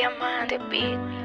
Diamante Beat.